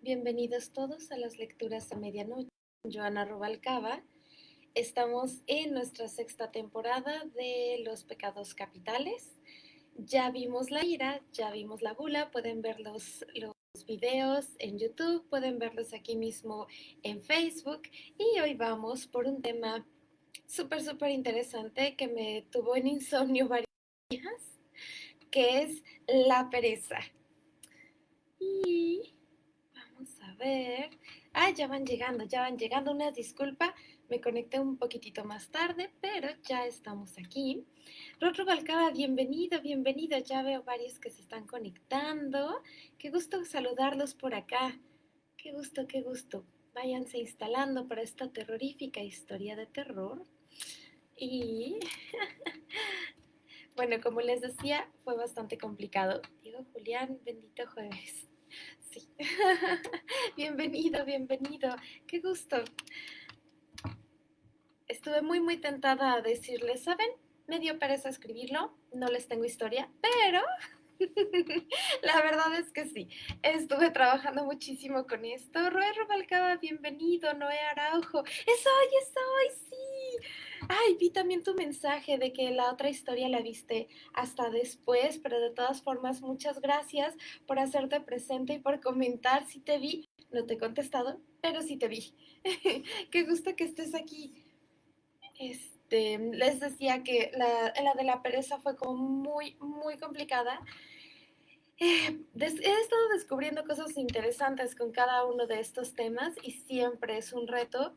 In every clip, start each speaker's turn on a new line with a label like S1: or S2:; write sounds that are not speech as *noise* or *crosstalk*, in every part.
S1: Bienvenidos todos a las lecturas a medianoche. Joana Rubalcaba. Estamos en nuestra sexta temporada de Los Pecados Capitales. Ya vimos la ira, ya vimos la gula, pueden ver los, los videos en YouTube, pueden verlos aquí mismo en Facebook y hoy vamos por un tema súper, súper interesante que me tuvo en insomnio *laughs* varios días, que es la pereza. Y ver. Ah, ya van llegando, ya van llegando. Una disculpa, me conecté un poquitito más tarde, pero ya estamos aquí. Rotro Balcaba, bienvenido, bienvenido. Ya veo varios que se están conectando. Qué gusto saludarlos por acá. Qué gusto, qué gusto. Váyanse instalando para esta terrorífica historia de terror. Y *laughs* bueno, como les decía, fue bastante complicado. Diego Julián, bendito jueves. Sí. *laughs* bienvenido, bienvenido. Qué gusto. Estuve muy, muy tentada a decirles, ¿saben? Me dio pereza escribirlo, no les tengo historia, pero *laughs* la verdad es que sí, estuve trabajando muchísimo con esto. Roy Rubalcaba, bienvenido. Noé Araujo, es hoy, es hoy, sí. Ay, vi también tu mensaje de que la otra historia la viste hasta después, pero de todas formas, muchas gracias por hacerte presente y por comentar. Si te vi, no te he contestado, pero sí te vi. *laughs* Qué gusto que estés aquí. Este, les decía que la, de la pereza fue muy, muy complicada. Eh, he estado descubriendo cosas interesantes con cada uno de estos temas y siempre es un reto,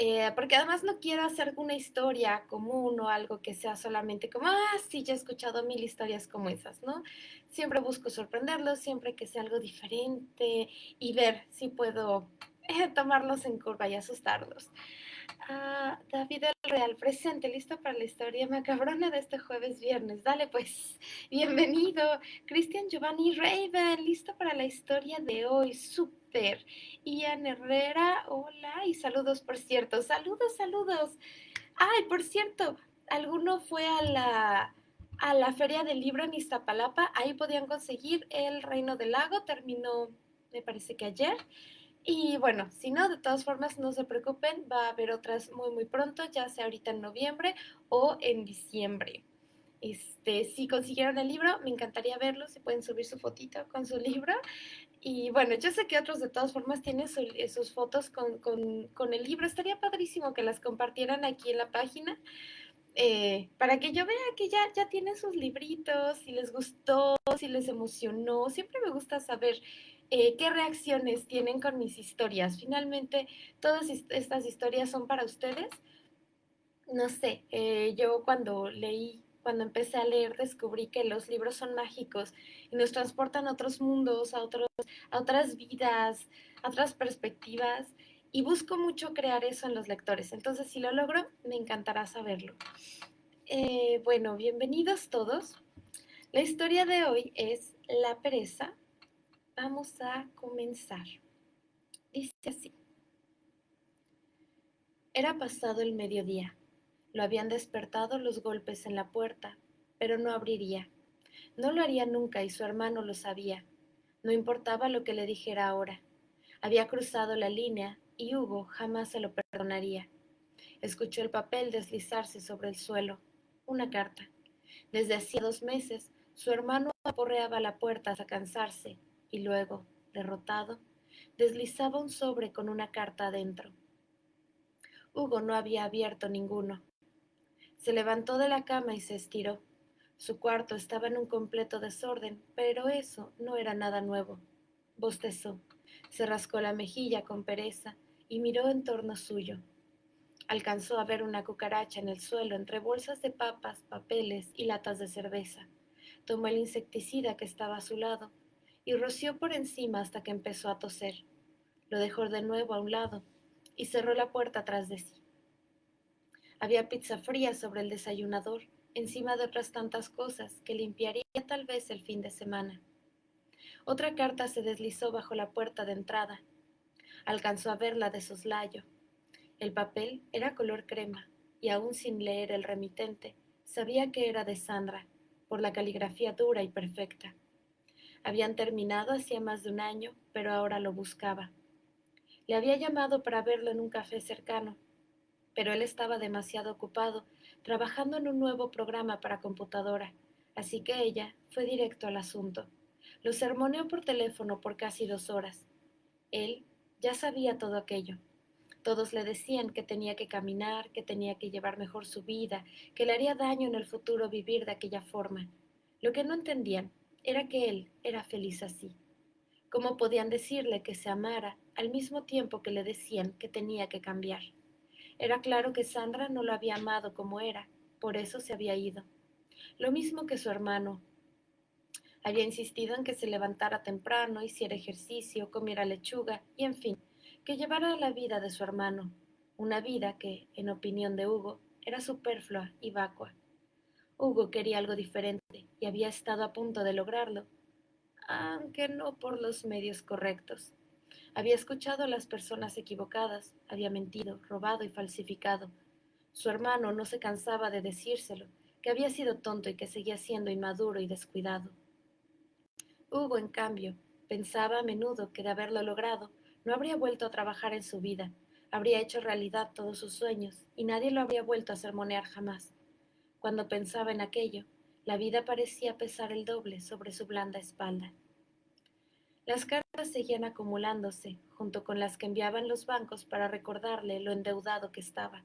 S1: eh, porque además no quiero hacer una historia común o algo que sea solamente como, ah, sí, ya he escuchado mil historias como esas, ¿no? Siempre busco sorprenderlos, siempre que sea algo diferente y ver si puedo eh, tomarlos en curva y asustarlos. David el Real, presente, listo para la historia macabrona de este jueves viernes. Dale pues, bienvenido. Cristian Giovanni Raven, listo para la historia de hoy. Súper. Ian Herrera, hola y saludos, por cierto. Saludos, saludos. Ay, por cierto, ¿alguno fue a la, a la Feria del Libro en Iztapalapa? Ahí podían conseguir El Reino del Lago, terminó, me parece que ayer. Y bueno, si no, de todas formas, no se preocupen, va a haber otras muy, muy pronto, ya sea ahorita en noviembre o en diciembre. Este, si consiguieron el libro, me encantaría verlo, si pueden subir su fotito con su *laughs* libro. Y bueno, yo sé que otros de todas formas tienen sus fotos con, con, el libro. Estaría padrísimo que las compartieran aquí en la página. Eh, para que yo vea que ya, ya tienen sus libritos, si les gustó, si les emocionó. Siempre me gusta saber eh, qué reacciones tienen con mis historias. Finalmente, todas estas historias son para ustedes. No sé, eh, yo cuando leí, cuando empecé a leer, descubrí que los libros son mágicos y nos transportan a otros mundos, a, otros, a otras vidas, a otras perspectivas. Y busco mucho crear eso en los lectores. Entonces, si lo logro, me encantará saberlo. Eh, bueno, bienvenidos todos. La historia de hoy es La pereza Vamos a comenzar. Dice así. Era pasado el mediodía. Lo habían despertado los golpes en la puerta, pero no abriría. No lo haría nunca y su hermano lo sabía. No importaba lo que le dijera ahora. Había cruzado la línea y Hugo jamás se lo perdonaría. Escuchó el papel deslizarse sobre el suelo. Una carta. Desde hacía dos meses, su hermano aporreaba la puerta hasta cansarse y luego, derrotado, deslizaba un sobre con una carta adentro. Hugo no había abierto ninguno. Se levantó de la cama y se estiró. Su cuarto estaba en un completo desorden, pero eso no era nada nuevo. Bostezó, se rascó la mejilla con pereza y miró en torno suyo. Alcanzó a ver una cucaracha en el suelo entre bolsas de papas, papeles y latas de cerveza. Tomó el insecticida que estaba a su lado y roció por encima hasta que empezó a toser. Lo dejó de nuevo a un lado y cerró la puerta tras de sí. Había pizza fría sobre el desayunador, encima de otras tantas cosas que limpiaría tal vez el fin de semana. Otra carta se deslizó bajo la puerta de entrada. Alcanzó a verla de soslayo. El papel era color crema, y aún sin leer el remitente, sabía que era de Sandra, por la caligrafía dura y perfecta. Habían terminado hacía más de un año, pero ahora lo buscaba. Le había llamado para verlo en un café cercano, pero él estaba demasiado ocupado trabajando en un nuevo programa para computadora, así que ella fue directo al asunto. Lo sermoneó por teléfono por casi dos horas. Él ya sabía todo aquello. Todos le decían que tenía que caminar, que tenía que llevar mejor su vida, que le haría daño en el futuro vivir de aquella forma. Lo que no entendían era que él era feliz así. ¿Cómo podían decirle que se amara al mismo tiempo que le decían que tenía que cambiar? Era claro que Sandra no lo había amado como era, por eso se había ido. Lo mismo que su hermano. Había insistido en que se levantara temprano, hiciera ejercicio, comiera lechuga y, en fin, que llevara la vida de su hermano, una vida que, en opinión de Hugo, era superflua y vacua. Hugo quería algo diferente y había estado a punto de lograrlo, aunque no por los medios correctos. Había escuchado a las personas equivocadas, había mentido, robado y falsificado. Su hermano no se cansaba de decírselo, que había sido tonto y que seguía siendo inmaduro y descuidado. Hugo, en cambio, pensaba a menudo que de haberlo logrado, no habría vuelto a trabajar en su vida, habría hecho realidad todos sus sueños y nadie lo habría vuelto a sermonear jamás. Cuando pensaba en aquello, la vida parecía pesar el doble sobre su blanda espalda. Las cartas seguían acumulándose, junto con las que enviaban los bancos para recordarle lo endeudado que estaba.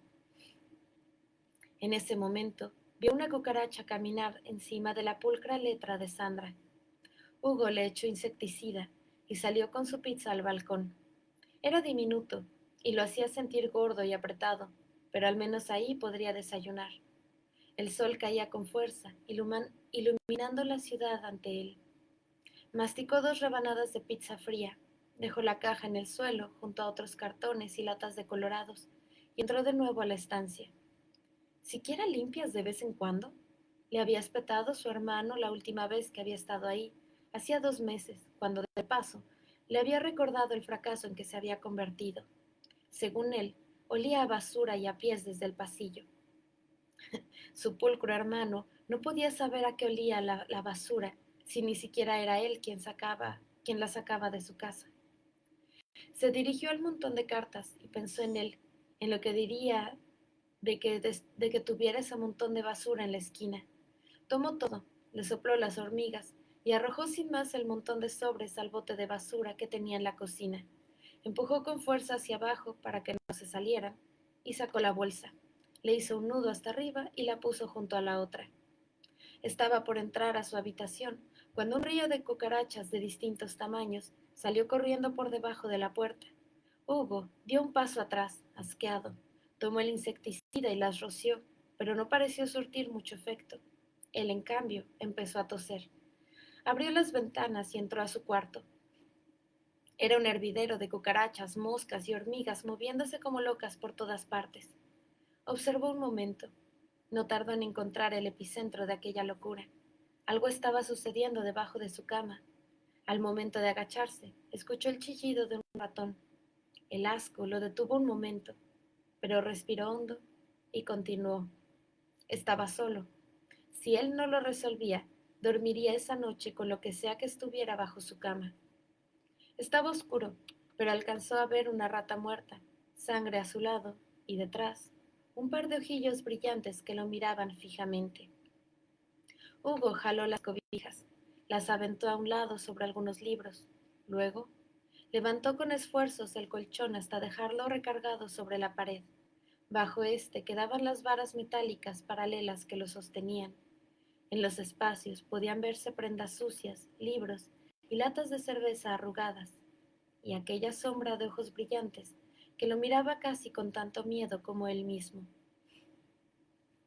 S1: En ese momento, vio una cucaracha caminar encima de la pulcra letra de Sandra. Hugo le echó insecticida y salió con su pizza al balcón. Era diminuto y lo hacía sentir gordo y apretado, pero al menos ahí podría desayunar. El sol caía con fuerza, iluminando la ciudad ante él. Masticó dos rebanadas de pizza fría, dejó la caja en el suelo junto a otros cartones y latas de colorados y entró de nuevo a la estancia. ¿Siquiera limpias de vez en cuando? Le había espetado su hermano la última vez que había estado ahí, hacía dos meses, cuando de paso le había recordado el fracaso en que se había convertido. Según él, olía a basura y a pies desde el pasillo. *laughs* su pulcro hermano no podía saber a qué olía la, basura si ni siquiera era él quien sacaba, quien la sacaba de su casa. Se dirigió al montón de cartas y pensó en él, en lo que diría de que, de, que tuviera ese montón de basura en la esquina. Tomó todo, le sopló las hormigas y arrojó sin más el montón de sobres al bote de basura que tenía en la cocina. Empujó con fuerza hacia abajo para que no se salieran y sacó la bolsa. Le hizo un nudo hasta arriba y la puso junto a la otra. Estaba por entrar a su habitación cuando un río de cucarachas de distintos tamaños salió corriendo por debajo de la puerta. Hugo dio un paso atrás, asqueado. Tomó el insecticida y las roció, pero no pareció surtir mucho efecto. Él, en cambio, empezó a toser. Abrió las ventanas y entró a su cuarto. Era un hervidero de cucarachas, moscas y hormigas moviéndose como locas por todas partes. Observó un momento. No tardó en encontrar el epicentro de aquella locura. Algo estaba sucediendo debajo de su cama. Al momento de agacharse, escuchó el chillido de un ratón. El asco lo detuvo un momento, pero respiró hondo y continuó. Estaba solo. Si él no lo resolvía, dormiría esa noche con lo que sea que estuviera bajo su cama. Estaba oscuro, pero alcanzó a ver una rata muerta, sangre a su lado y detrás, un par de ojillos brillantes que lo miraban fijamente. Hugo jaló las cobijas, las aventó a un lado sobre algunos libros. Luego, levantó con esfuerzos el colchón hasta dejarlo recargado sobre la pared. Bajo este quedaban las varas metálicas paralelas que lo sostenían. En los espacios podían verse prendas sucias, libros y latas de cerveza arrugadas, y aquella sombra de ojos brillantes que lo miraba casi con tanto miedo como él mismo.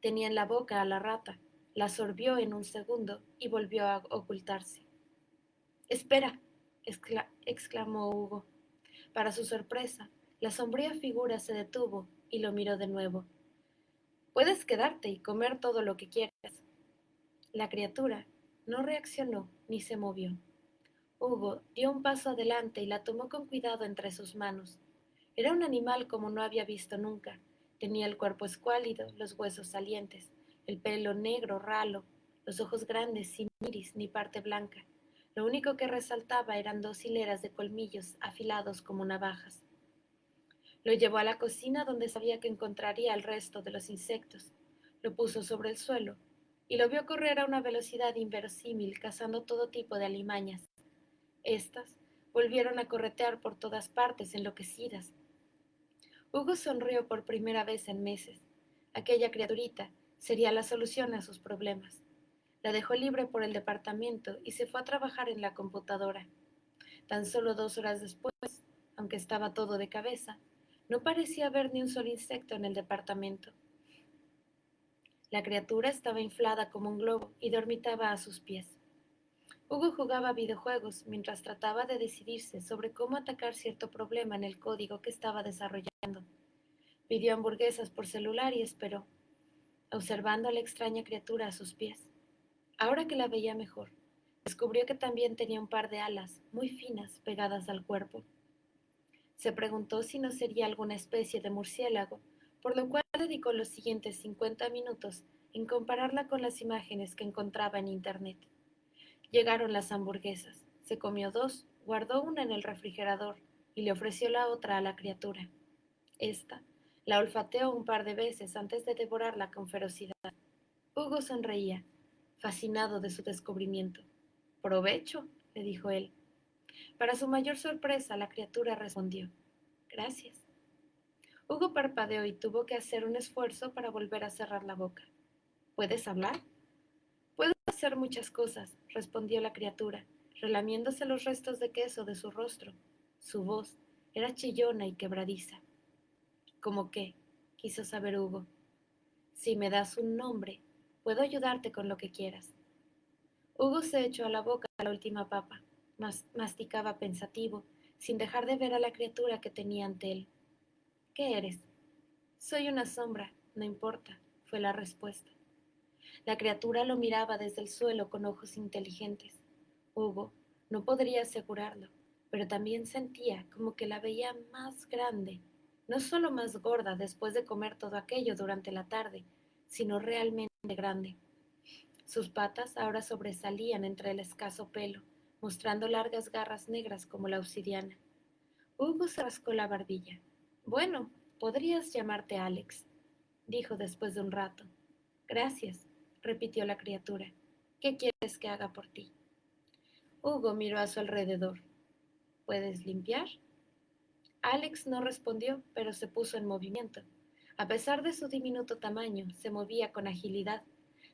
S1: Tenía en la boca a la rata, la sorbió en un segundo y volvió a ocultarse. Espera, exclamó Hugo. Para su sorpresa, la sombría figura se detuvo y lo miró de nuevo. Puedes quedarte y comer todo lo que quieras. La criatura no reaccionó ni se movió. Hugo dio un paso adelante y la tomó con cuidado entre sus manos. Era un animal como no había visto nunca. Tenía el cuerpo escuálido, los huesos salientes el pelo negro ralo, los ojos grandes sin iris ni parte blanca. Lo único que resaltaba eran dos hileras de colmillos afilados como navajas. Lo llevó a la cocina donde sabía que encontraría el resto de los insectos. Lo puso sobre el suelo y lo vio correr a una velocidad inverosímil cazando todo tipo de alimañas. Estas volvieron a corretear por todas partes enloquecidas. Hugo sonrió por primera vez en meses. Aquella criaturita sería la solución a sus problemas. La dejó libre por el departamento y se fue a trabajar en la computadora. Tan solo dos horas después, aunque estaba todo de cabeza, no parecía haber ni un solo insecto en el departamento. La criatura estaba inflada como un globo y dormitaba a sus pies. Hugo jugaba videojuegos mientras trataba de decidirse sobre cómo atacar cierto problema en el código que estaba desarrollando. Pidió hamburguesas por celular y esperó, observando a la extraña criatura a sus pies. Ahora que la veía mejor, descubrió que también tenía un par de alas muy finas pegadas al cuerpo. Se preguntó si no sería alguna especie de murciélago, por lo cual dedicó los siguientes 50 minutos en compararla con las imágenes que encontraba en Internet. Llegaron las hamburguesas. Se comió dos, guardó una en el refrigerador y le ofreció la otra a la criatura. Esta la olfateó un par de veces antes de devorarla con ferocidad. Hugo sonreía, fascinado de su descubrimiento. Provecho, le dijo él. Para su mayor sorpresa, la criatura respondió. Gracias. Hugo parpadeó y tuvo que hacer un esfuerzo para volver a cerrar la boca. ¿Puedes hablar? Hacer muchas cosas, respondió la criatura, relamiéndose los restos de queso de su rostro. Su voz era chillona y quebradiza. ¿Cómo qué? quiso saber Hugo. Si me das un nombre, puedo ayudarte con lo que quieras. Hugo se echó a la boca la última papa, masticaba pensativo, sin dejar de ver a la criatura que tenía ante él. ¿Qué eres? Soy una sombra, no importa, fue la respuesta. La criatura lo miraba desde el suelo con ojos inteligentes. Hugo no podría asegurarlo, pero también sentía como que la veía más grande, no solo más gorda después de comer todo aquello durante la tarde, sino realmente grande. Sus patas ahora sobresalían entre el escaso pelo, mostrando largas garras negras como la obsidiana. Hugo se rascó la barbilla. Bueno, podrías llamarte Alex, dijo después de un rato. Gracias, repitió la criatura. ¿Qué quieres que haga por ti? Hugo miró a su alrededor. ¿Puedes limpiar? Alex no respondió, pero se puso en movimiento. A pesar de su diminuto tamaño, se movía con agilidad.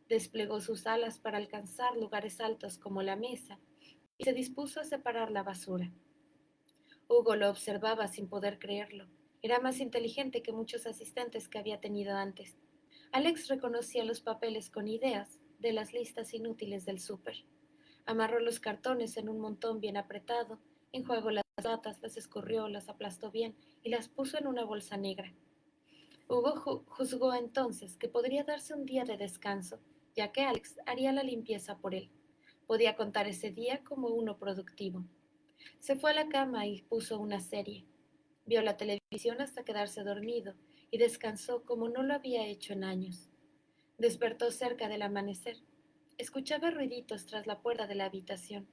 S1: Desplegó sus alas para alcanzar lugares altos como la mesa y se dispuso a separar la basura. Hugo lo observaba sin poder creerlo. Era más inteligente que muchos asistentes que había tenido antes. Alex reconocía los papeles con ideas de las listas inútiles del súper. Amarró los cartones en un montón bien apretado, enjuagó las latas, las escurrió, las aplastó bien y las puso en una bolsa negra. Hugo juzgó entonces que podría darse un día de descanso, ya que Alex haría la limpieza por él. Podía contar ese día como uno productivo. Se fue a la cama y puso una serie. Vio la televisión hasta quedarse dormido y descansó como no lo había hecho en años. Despertó cerca del amanecer. Escuchaba ruiditos tras la puerta de la habitación.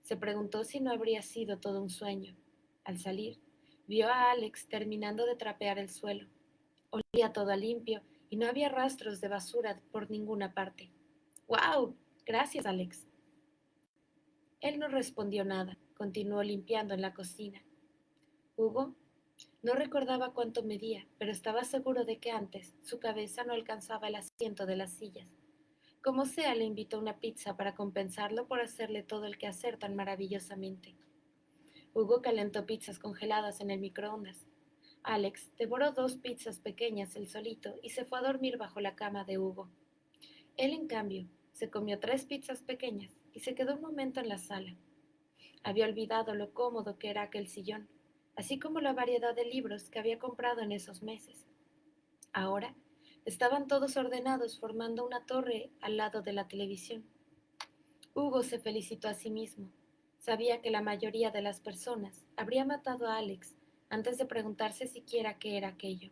S1: Se preguntó si no habría sido todo un sueño. Al salir, vio a Alex terminando de trapear el suelo. Olía todo limpio y no había rastros de basura por ninguna parte. ¡Wow! Gracias, Alex. Él no respondió nada. Continuó limpiando en la cocina. Hugo no recordaba cuánto medía, pero estaba seguro de que antes su cabeza no alcanzaba el asiento de las sillas. Como sea, le invitó una pizza para compensarlo por hacerle todo el quehacer tan maravillosamente. Hugo calentó pizzas congeladas en el microondas. Alex devoró dos pizzas pequeñas el solito y se fue a dormir bajo la cama de Hugo. Él, en cambio, se comió tres pizzas pequeñas y se quedó un momento en la sala. Había olvidado lo cómodo que era aquel sillón así como la variedad de libros que había comprado en esos meses. Ahora estaban todos ordenados formando una torre al lado de la televisión. Hugo se felicitó a sí mismo. Sabía que la mayoría de las personas habría matado a Alex antes de preguntarse siquiera qué era aquello.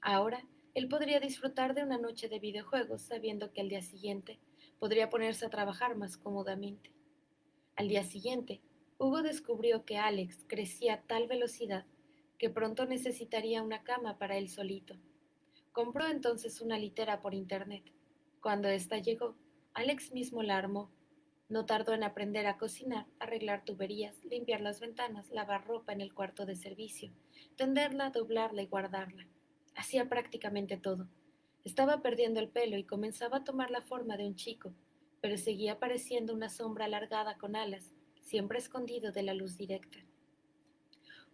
S1: Ahora, él podría disfrutar de una noche de videojuegos sabiendo que el día siguiente podría ponerse a trabajar más cómodamente. Al día siguiente, Hugo descubrió que Alex crecía a tal velocidad que pronto necesitaría una cama para él solito. Compró entonces una litera por internet. Cuando ésta llegó, Alex mismo la armó. No tardó en aprender a cocinar, arreglar tuberías, limpiar las ventanas, lavar ropa en el cuarto de servicio, tenderla, doblarla y guardarla. Hacía prácticamente todo. Estaba perdiendo el pelo y comenzaba a tomar la forma de un chico, pero seguía pareciendo una sombra alargada con alas, siempre escondido de la luz directa.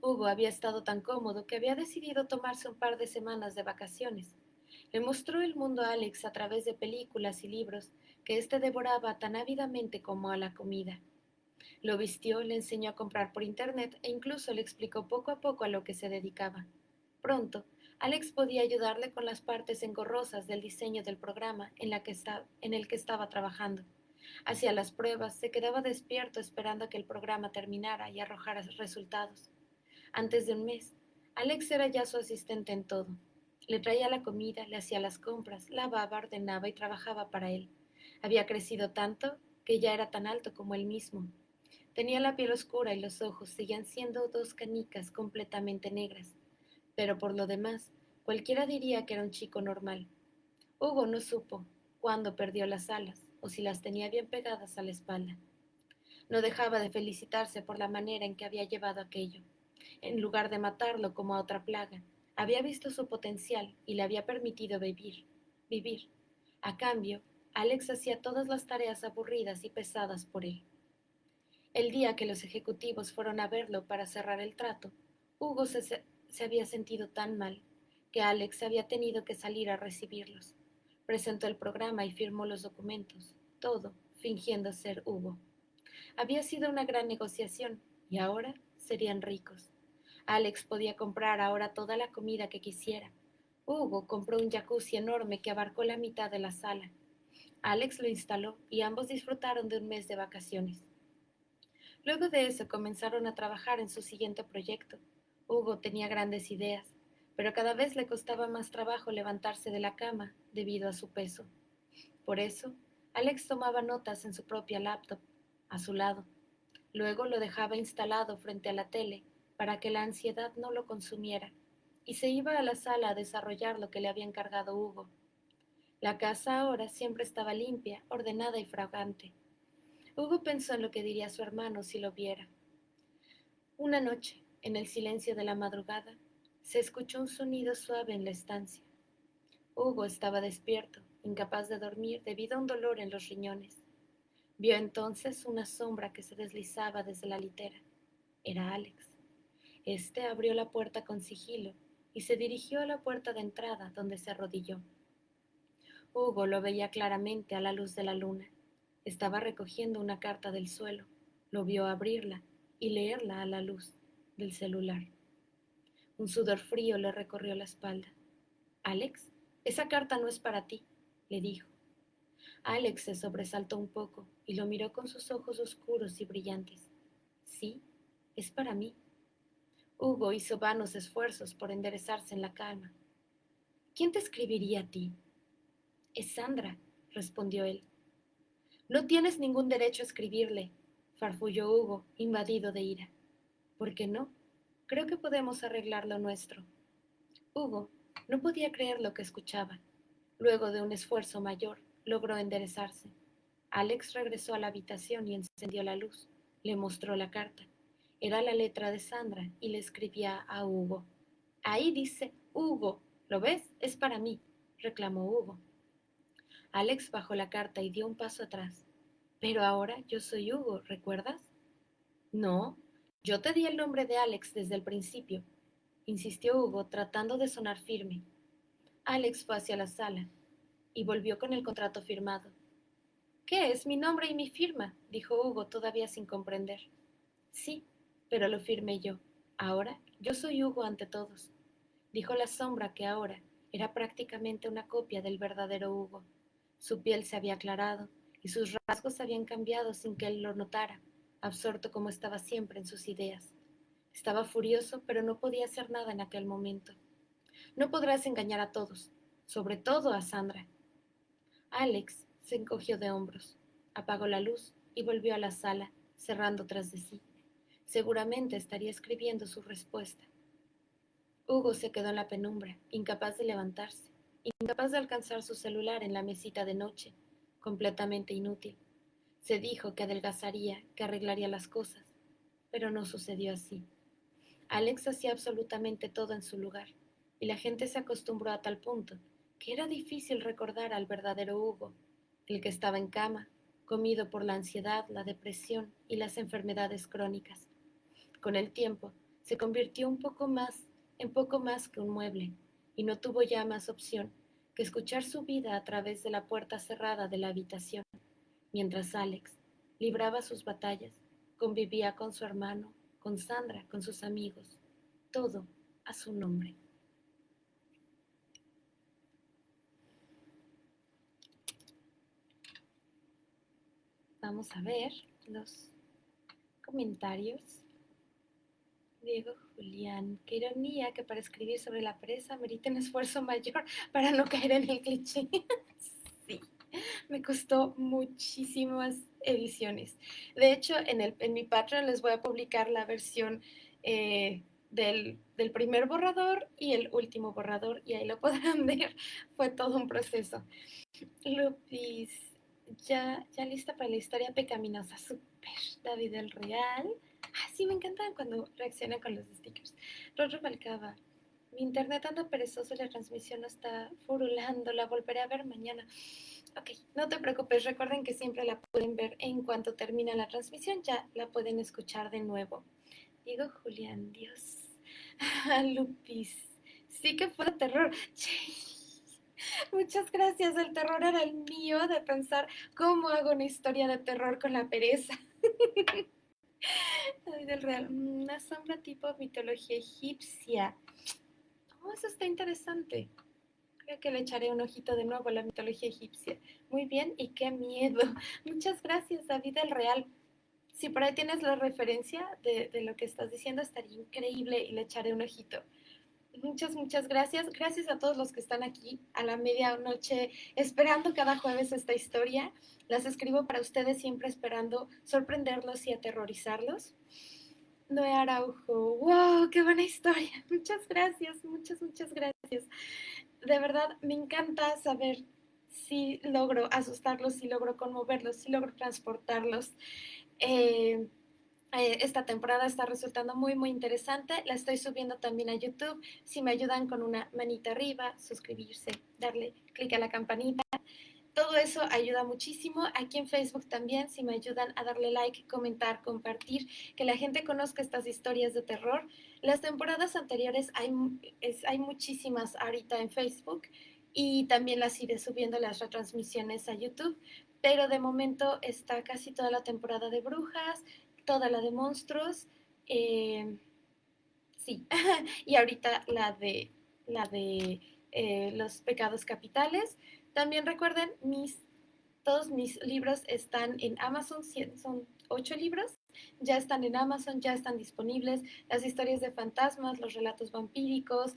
S1: Hugo había estado tan cómodo que había decidido tomarse un par de semanas de vacaciones. Le mostró el mundo a Alex a través de películas y libros que éste devoraba tan ávidamente como a la comida. Lo vistió, le enseñó a comprar por internet e incluso le explicó poco a poco a lo que se dedicaba. Pronto, Alex podía ayudarle con las partes engorrosas del diseño del programa en, en el que estaba trabajando. Hacía las pruebas, se quedaba despierto esperando a que el programa terminara y arrojara resultados. Antes de un mes, Alex era ya su asistente en todo. Le traía la comida, le hacía las compras, lavaba, ordenaba y trabajaba para él. Había crecido tanto que ya era tan alto como él mismo. Tenía la piel oscura y los ojos seguían siendo dos canicas completamente negras. Pero por lo demás, cualquiera diría que era un chico normal. Hugo no supo cuándo perdió las alas o si las tenía bien pegadas a la espalda. No dejaba de felicitarse por la manera en que había llevado aquello. En lugar de matarlo como a otra plaga, había visto su potencial y le había permitido vivir. Vivir. A cambio, Alex hacía todas las tareas aburridas y pesadas por él. El día que los ejecutivos fueron a verlo para cerrar el trato, Hugo se, se había sentido tan mal que Alex había tenido que salir a recibirlos. Presentó el programa y firmó los documentos, todo fingiendo ser Hugo. Había sido una gran negociación y ahora serían ricos. Alex podía comprar ahora toda la comida que quisiera. Hugo compró un jacuzzi enorme que abarcó la mitad de la sala. Alex lo instaló y ambos disfrutaron de un mes de vacaciones. Luego de eso comenzaron a trabajar en su siguiente proyecto. Hugo tenía grandes ideas, pero cada vez le costaba más trabajo levantarse de la cama debido a su peso. Por eso, Alex tomaba notas en su propia laptop, a su lado. Luego lo dejaba instalado frente a la tele para que la ansiedad no lo consumiera, y se iba a la sala a desarrollar lo que le había encargado Hugo. La casa ahora siempre estaba limpia, ordenada y fragante. Hugo pensó en lo que diría su hermano si lo viera. Una noche, en el silencio de la madrugada, se escuchó un sonido suave en la estancia. Hugo estaba despierto, incapaz de dormir debido a un dolor en los riñones. Vio entonces una sombra que se deslizaba desde la litera. Era Alex. Este abrió la puerta con sigilo y se dirigió a la puerta de entrada donde se arrodilló. Hugo lo veía claramente a la luz de la luna. Estaba recogiendo una carta del suelo. Lo vio abrirla y leerla a la luz del celular. Un sudor frío le recorrió la espalda. Alex, esa carta no es para ti, le dijo. Alex se sobresaltó un poco y lo miró con sus ojos oscuros y brillantes. Sí, es para mí. Hugo hizo vanos esfuerzos por enderezarse en la calma. ¿Quién te escribiría a ti? Es Sandra, respondió él. No tienes ningún derecho a escribirle, farfulló Hugo, invadido de ira. ¿Por qué no? Creo que podemos arreglar lo nuestro. Hugo no podía creer lo que escuchaba. Luego de un esfuerzo mayor, logró enderezarse. Alex regresó a la habitación y encendió la luz. Le mostró la carta. Era la letra de Sandra y le escribía a Hugo. Ahí dice Hugo. ¿Lo ves? Es para mí, reclamó Hugo. Alex bajó la carta y dio un paso atrás. Pero ahora yo soy Hugo, ¿recuerdas? No, yo te di el nombre de Alex desde el principio, insistió Hugo tratando de sonar firme. Alex fue hacia la sala y volvió con el contrato firmado. ¿Qué es mi nombre y mi firma? dijo Hugo todavía sin comprender. Sí, pero lo firmé yo. Ahora yo soy Hugo ante todos, dijo la sombra que ahora era prácticamente una copia del verdadero Hugo. Su piel se había aclarado y sus rasgos habían cambiado sin que él lo notara, absorto como estaba siempre en sus ideas. Estaba furioso, pero no podía hacer nada en aquel momento. No podrás engañar a todos, sobre todo a Sandra. Alex se encogió de hombros, apagó la luz y volvió a la sala, cerrando tras de sí. Seguramente estaría escribiendo su respuesta. Hugo se quedó en la penumbra, incapaz de levantarse, incapaz de alcanzar su celular en la mesita de noche, completamente inútil. Se dijo que adelgazaría, que arreglaría las cosas, pero no sucedió así. Alex hacía absolutamente todo en su lugar, y la gente se acostumbró a tal punto que era difícil recordar al verdadero Hugo, el que estaba en cama, comido por la ansiedad, la depresión y las enfermedades crónicas. Con el tiempo, se convirtió un poco más en poco más que un mueble, y no tuvo ya más opción que escuchar su vida a través de la puerta cerrada de la habitación, mientras Alex libraba sus batallas, convivía con su hermano, con Sandra, con sus amigos, todo a su nombre. Vamos a ver los comentarios. Diego Julián, qué ironía que para escribir sobre la presa merita un esfuerzo mayor *laughs* para no caer en el cliché. *laughs* sí, me costó muchísimas ediciones. De hecho, en, el, en mi Patreon les voy a publicar la versión eh, del, del, primer borrador y el último borrador y ahí lo *laughs* podrán ver. Fue todo un proceso. Lupis, ya, ya lista para la historia pecaminosa. Súper. David el Real. Ah, sí, me encantan cuando reacciona con los stickers. Rorro Balcaba. Mi internet anda perezoso y la transmisión no está furulando. La volveré a ver mañana. Ok, no te preocupes. Recuerden que siempre la pueden ver en cuanto termina la transmisión. Ya la pueden escuchar de nuevo. Digo Julián, Dios. *laughs* Lupis. Sí que fue terror. *laughs* Muchas gracias. El terror era el mío de pensar cómo hago una historia de terror con la pereza. *laughs* del Real. Una sombra tipo mitología egipcia. Oh, eso está interesante. Creo que le echaré un ojito de nuevo a la mitología egipcia. Muy bien, y qué miedo. *laughs* Muchas gracias, David el Real. Si por ahí tienes la referencia de, de lo que estás diciendo, estaría increíble y le echaré un ojito. Muchas, muchas gracias. Gracias a todos los que están aquí a la medianoche esperando cada jueves esta historia. Las escribo para ustedes siempre esperando sorprenderlos y aterrorizarlos. Noé Araujo, wow, qué buena historia. *laughs* Muchas gracias, muchas, muchas gracias. De verdad, me encanta saber si logro asustarlos, si logro conmoverlos, si logro transportarlos. Eh, eh, esta temporada está resultando muy, muy interesante. La estoy subiendo también a YouTube. Si me ayudan con una manita arriba, suscribirse, darle clic a la campanita. Todo eso ayuda muchísimo. Aquí en Facebook también, si me ayudan a darle like, comentar, compartir, que la gente conozca estas historias de terror. Las temporadas anteriores hay, hay muchísimas ahorita en Facebook y también las iré subiendo las retransmisiones a YouTube. Pero de momento está casi toda la temporada de brujas, toda la de monstruos, eh, sí, *laughs* y ahorita la de, la de eh, los pecados capitales. También recuerden, mis, todos mis libros están en Amazon, son ocho libros, ya están en Amazon, ya están disponibles las historias de fantasmas, los relatos vampíricos,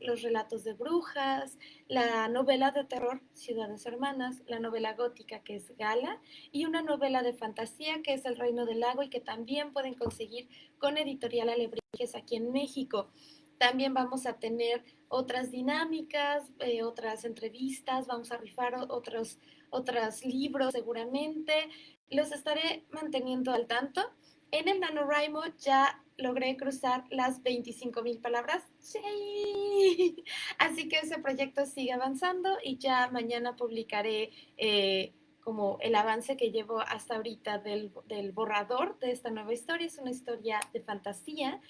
S1: los relatos de brujas, la novela de terror Ciudades Hermanas, la novela gótica que es Gala y una novela de fantasía que es El Reino del Lago y que también pueden conseguir con Editorial Alebrijes aquí en México. También vamos a tener otras dinámicas, eh, otras entrevistas, vamos a rifar otros, otros libros seguramente los estaré manteniendo al tanto. En el NaNoWriMo ya logré cruzar las 25 mil palabras. ¡Sí! Así que ese proyecto sigue avanzando y ya mañana publicaré eh, como el avance que llevo hasta ahorita del, del borrador de esta nueva historia. Es una historia de fantasía.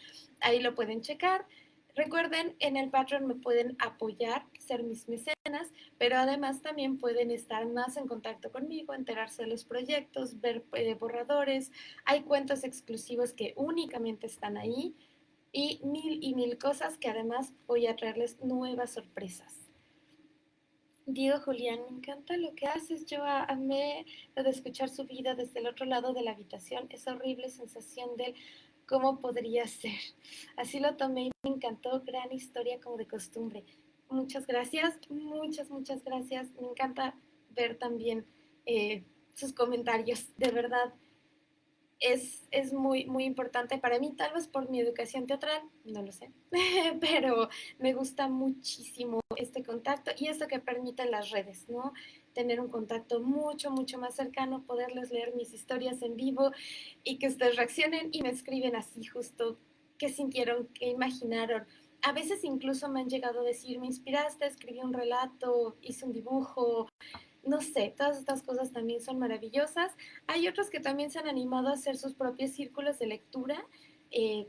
S1: Ahí lo pueden checar. Recuerden, en el Patreon me pueden apoyar, ser mis mecenas, pero además también pueden estar más en contacto conmigo, enterarse de los proyectos, ver eh, borradores. Hay cuentos exclusivos que únicamente están ahí y mil y mil cosas que además voy a traerles nuevas sorpresas. Diego Julián, me encanta lo que haces. Yo amé lo de escuchar su vida desde el otro lado de la habitación, esa horrible sensación de cómo podría ser. Así lo tomé y me encantó, gran historia como de costumbre. Muchas gracias, muchas, muchas gracias. Me encanta ver también eh, sus comentarios, de verdad. es, es, muy, muy importante para mí, tal vez por mi educación teatral, no lo sé, *laughs* pero me gusta muchísimo este contacto y esto que permiten las redes, ¿no? Tener un contacto mucho, mucho más cercano, poderles leer mis historias en vivo y que ustedes reaccionen y me escriben así justo qué sintieron, qué imaginaron. A veces incluso me han llegado a decir, me inspiraste, escribí un relato, hice un dibujo, no sé, todas estas cosas también son maravillosas. Hay otros que también se han animado a hacer sus propios círculos de lectura, eh,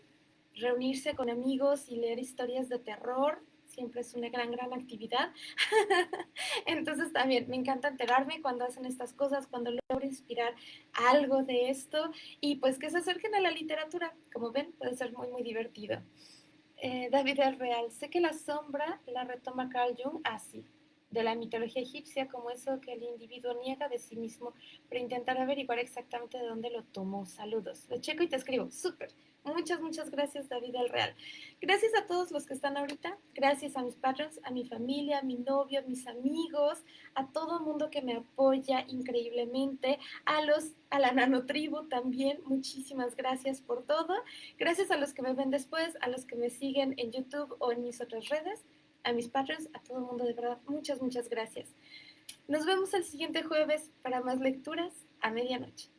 S1: reunirse con amigos y leer historias de terror. Siempre es una gran, gran actividad. *laughs* Entonces también me encanta enterarme cuando hacen estas cosas, cuando logro inspirar algo de esto y pues que se acerquen a la literatura. Como ven, puede ser muy, muy divertido. Eh, David el Real, sé que la sombra la retoma Carl Jung así. De la mitología egipcia como eso que el individuo niega de sí mismo, pero intentar averiguar exactamente de dónde lo tomó. Saludos. Lo checo y te escribo. Súper. Muchas, muchas gracias, David El Real. Gracias a todos los que están ahorita. Gracias a mis patrons, a mi familia, a mi novio, a mis amigos, a todo el mundo que me apoya increíblemente, a los a la nanotribu también. Muchísimas gracias por todo. Gracias a los que me ven después, a los que me siguen en YouTube o en mis otras redes a mis patrons, a todo el mundo, de verdad, muchas, muchas gracias. Nos vemos el siguiente jueves para más lecturas a medianoche.